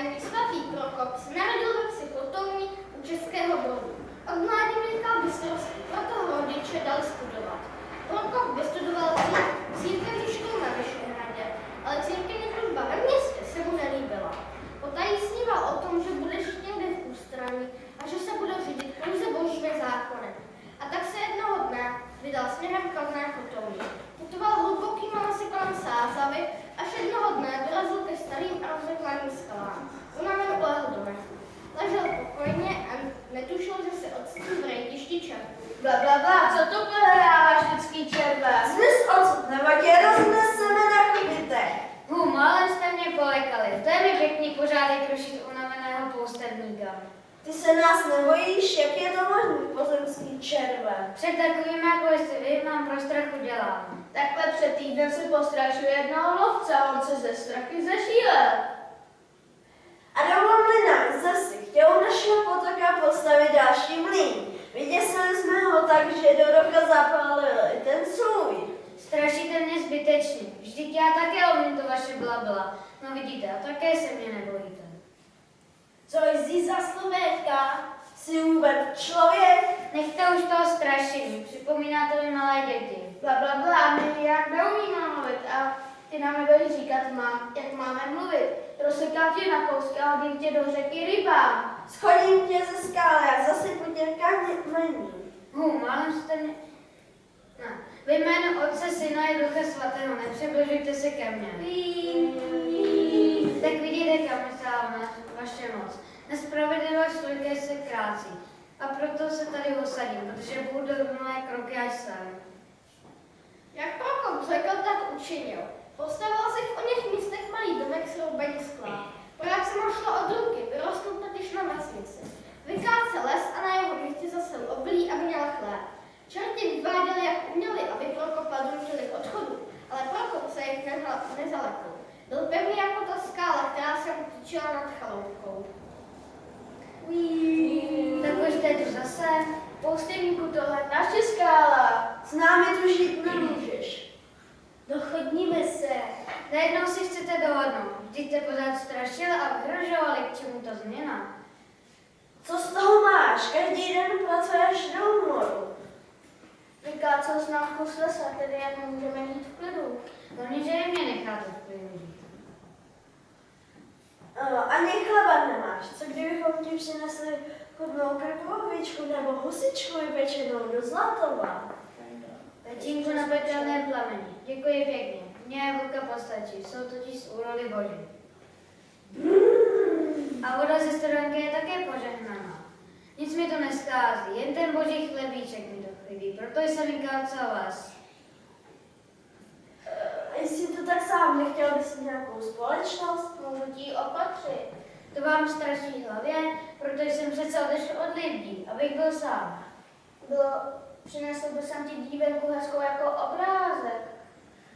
vyprávění svatý Prokop se narodil ve vsi Kotouní u Českého Brodu. Od mládí miloval bystrovství, proto rodiče dali studovat. Prokop vystudoval církevní školu na Vyšehradě, ale církevní služba ve městě se mu nelíbila. Potají sníval o tom, že bude žít někde v ústraní a že se bude řídit pouze božími zákony. A tak se jednoho dne vydal směrem k Kladné Kotouní. Putoval hlubokým masy kolem Sázavy, až jednoho dne dorazil ke starým a rozřeklaným skalám. Unaven ulehl do mechu. Ležel pokojně a netušil, že se ocitl v rejtišti červů. Bla, bla, bla, co to prohráváš vždycky červe? Zmiz odsud, nebo tě rozneseme na kubitech. Hu, málem jste mě polekali. To je mi pěkný pořádek rušit unaveného poustevníka. Ty se nás nebojíš, jak je to možný pozemský červe? Před takovým, jako jste vy, mám pro strachu dělám. Takhle před týdnem se postrašuje jednoho lovce a on se ze strachy zešílel. A dovolili nám zase chtěl našeho potoka postavit další mlýn. Vyděsili jsme ho tak, že do roka zapálili ten svůj. Strašíte mě zbytečně. Vždyť já také umím to vaše blabla. No vidíte, a také se mě nebojíte. Co jsi za slovétka? Jsi vůbec člověk? Nechte už toho strašení, připomínáte mi malé děti. Bla, bla, bla, my jak neumíme mluvit a ty nám nebudeš říkat, mám, jak máme mluvit. Rozsekám tě na kousky a hodím tě do řeky rybám. Schodím tě ze skály a zasypu tě kamení. Hu, málem jste mě... No. Ve jménu Otce, Syna i Ducha Svatého, nepřibližujte se ke mně. Tak vidíte, kam dostává vaše moc. Nespravedlivost krácí. A proto se tady usadím, protože budu mé kroky až sem. Jak Prokop řekl, tak učinil. Postavil si v oněch místech malý domek s roubení skla. Práce mu šlo od ruky, vyrostl totiž na vesnici. Vykácel les a na jeho místě zase obilí a měl chléb. Čerti vyváděli, jak uměli, aby Prokopa donutili k odchodu, ale Prokop se jich nezalekl. Byl pevný jako ta skála, která se mu tyčila nad chaloupkou. Tak Poustevníku, tohle naše skála. S námi tu žít nemůžeš. Dochodníme se. Najednou si chcete dohodnout. Vždyť jste pořád strašil a vyhrožovali, k čemu ta změna. Co z toho máš? Každý den pracuješ do úmoru. Vykácel jsi nám kus lesa, tedy jak můžeme jít v klidu. Hlavně, že je mě necháte v klidu. Uh, ani chleba nemáš. Co kdybychom ti přinesli chudnou krkovičku nebo husičku vypečenou do Zlatova? Tatínku na pekelném plameni. Děkuji pěkně. Mně vlka postačí, jsou totiž z úrody boží. A voda ze studánky je také požehnaná. Nic mi to neschází, jen ten boží chlebíček mi to chybí, proto jsem vykácal vás. Jestli to tak sám nechtěl bys nějakou společnost? Můžu ti opatřit. To vám straší hlavě, protože jsem přece odešel od lidí, abych byl sám. Bylo, přinesl by jsem ti dívenku hezkou jako obrázek.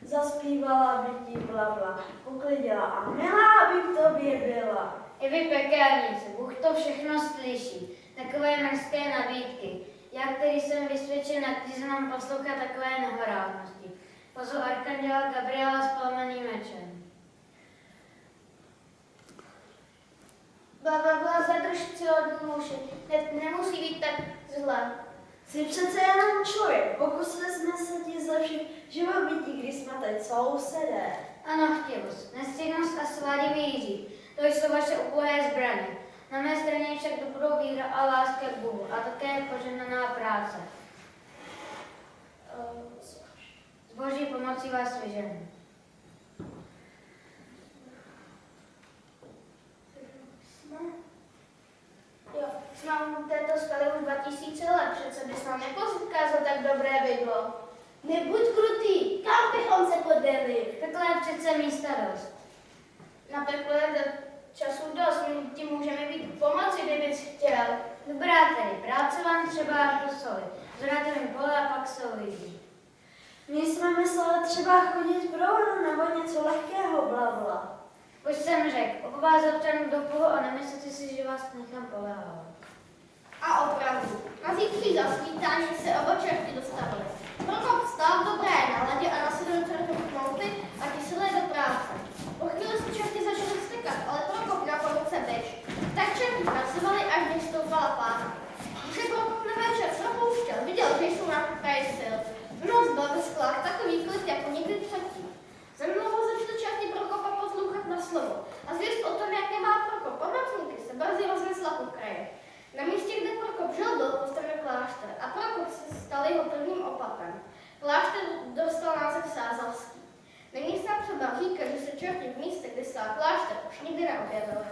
Zaspívala by ti blabla, uklidila a milá by k tobě byla. I vy pekelníci, Bůh to všechno slyší. Takové mrzké nabídky. Já, který jsem vysvědčen, se mám poslouchat takové nehoráznosti. Pozval arkanděla Gabriela s plameným mečem. Bla, bla, bla, muži. Ne, nemusí být tak zle. Jsi přece jenom člověk, pokusili jsme se ti zlepšit živobytí, když jsme teď sousedé. Ano, chtivost, nestydnost a svádivý jíří. To jsou vaše ubohé zbraně. Na mé straně je však dobrou víra a láska k Bohu a také požehnaná práce. S boží pomocí vás vyženu. Jsme? Jo, jsme u této skaly už 2000 let, přece bys nám nepokázal tak bydlo. Nebuď krutý, kam bychom se podali? Takhle je přece místa dost. Na pekle je do času dost, my ti můžeme být pomoci, kdybys chtěl. Dobrá tedy, práce vám třeba jako soli. Mi pole a pak se uvidí. My jsme mysleli třeba chodit pro vodu nebo něco lehkého, blabla. Už jsem řekl, vás občanů do a nemyslete si, že vás nechám polehávat. A opravdu, na zítří zasvítání se oba čerti dostavili. Prokop vstal v dobré náladě черти вместе, уж не дыра белого.